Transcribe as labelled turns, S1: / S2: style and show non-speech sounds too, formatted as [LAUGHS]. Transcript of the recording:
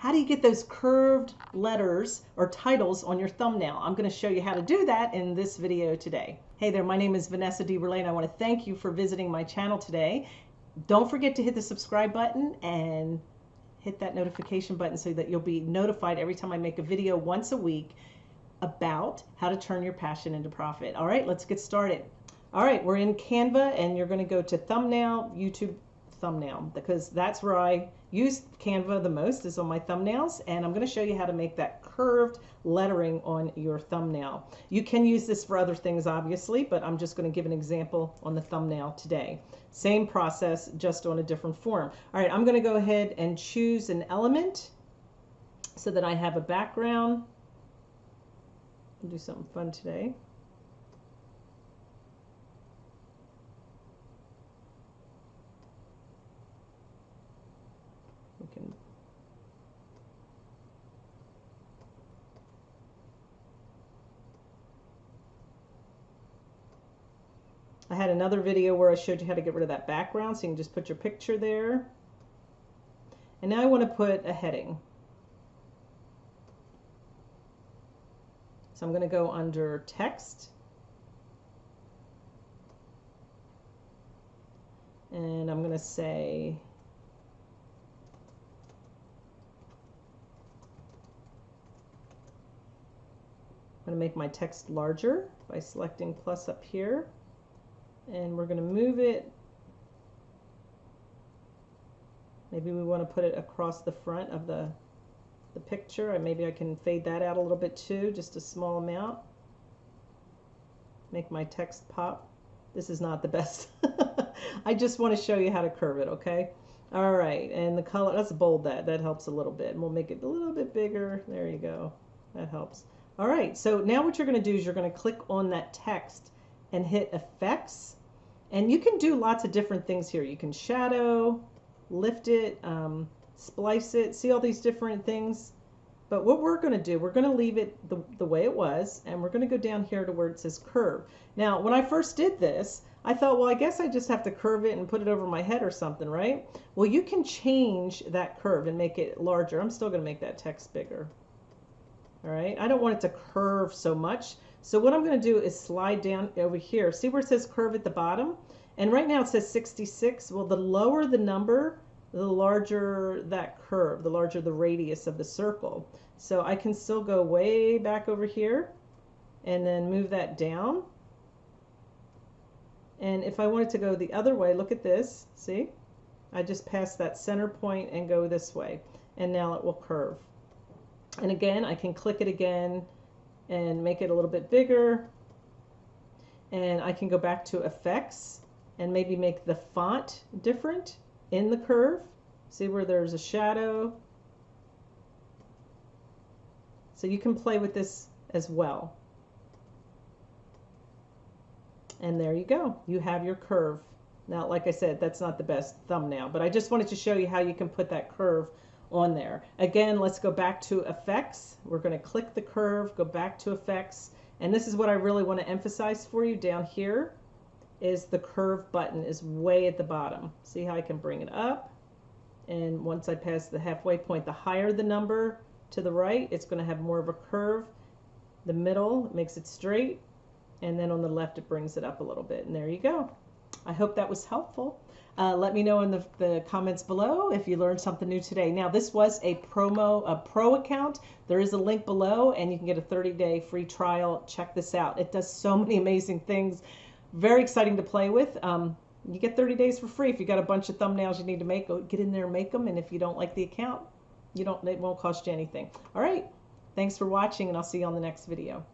S1: how do you get those curved letters or titles on your thumbnail? I'm going to show you how to do that in this video today. Hey there, my name is Vanessa DeBerle and I want to thank you for visiting my channel today. Don't forget to hit the subscribe button and hit that notification button so that you'll be notified every time I make a video once a week about how to turn your passion into profit. All right, let's get started. All right, we're in Canva and you're going to go to thumbnail, YouTube thumbnail, because that's where I use Canva the most is on my thumbnails. And I'm going to show you how to make that curved lettering on your thumbnail. You can use this for other things, obviously, but I'm just going to give an example on the thumbnail today. Same process, just on a different form. All right, I'm going to go ahead and choose an element so that I have a background. I'll do something fun today. We can I had another video where I showed you how to get rid of that background so you can just put your picture there. And now I want to put a heading. So I'm going to go under text. And I'm going to say I'm going to make my text larger by selecting plus up here and we're going to move it. Maybe we want to put it across the front of the the picture and maybe I can fade that out a little bit too just a small amount. Make my text pop. This is not the best. [LAUGHS] I just want to show you how to curve it okay? All right and the color let's bold that. That helps a little bit. And we'll make it a little bit bigger. There you go. That helps. All right so now what you're going to do is you're going to click on that text and hit effects and you can do lots of different things here. You can shadow, lift it, um, splice it, see all these different things. But what we're going to do, we're going to leave it the, the way it was, and we're going to go down here to where it says curve. Now, when I first did this, I thought, well, I guess I just have to curve it and put it over my head or something, right? Well, you can change that curve and make it larger. I'm still going to make that text bigger. All right, I don't want it to curve so much. So what I'm going to do is slide down over here. See where it says curve at the bottom? And right now it says 66. Well, the lower the number, the larger that curve, the larger the radius of the circle. So I can still go way back over here and then move that down. And if I wanted to go the other way, look at this. See? I just pass that center point and go this way. And now it will curve. And again, I can click it again and make it a little bit bigger. And I can go back to effects and maybe make the font different in the curve. See where there's a shadow. So you can play with this as well. And there you go. You have your curve. Now, like I said, that's not the best thumbnail, but I just wanted to show you how you can put that curve on there. Again, let's go back to effects. We're going to click the curve, go back to effects, and this is what I really want to emphasize for you down here is the curve button is way at the bottom. See how I can bring it up? And once I pass the halfway point, the higher the number to the right, it's going to have more of a curve. The middle makes it straight, and then on the left it brings it up a little bit. And there you go. I hope that was helpful. Uh, let me know in the, the, comments below if you learned something new today. Now, this was a promo, a pro account. There is a link below, and you can get a 30-day free trial. Check this out. It does so [LAUGHS] many amazing things. Very exciting to play with. Um, you get 30 days for free. If you got a bunch of thumbnails you need to make, go get in there and make them. And if you don't like the account, you don't. It won't cost you anything. All right. Thanks for watching, and I'll see you on the next video.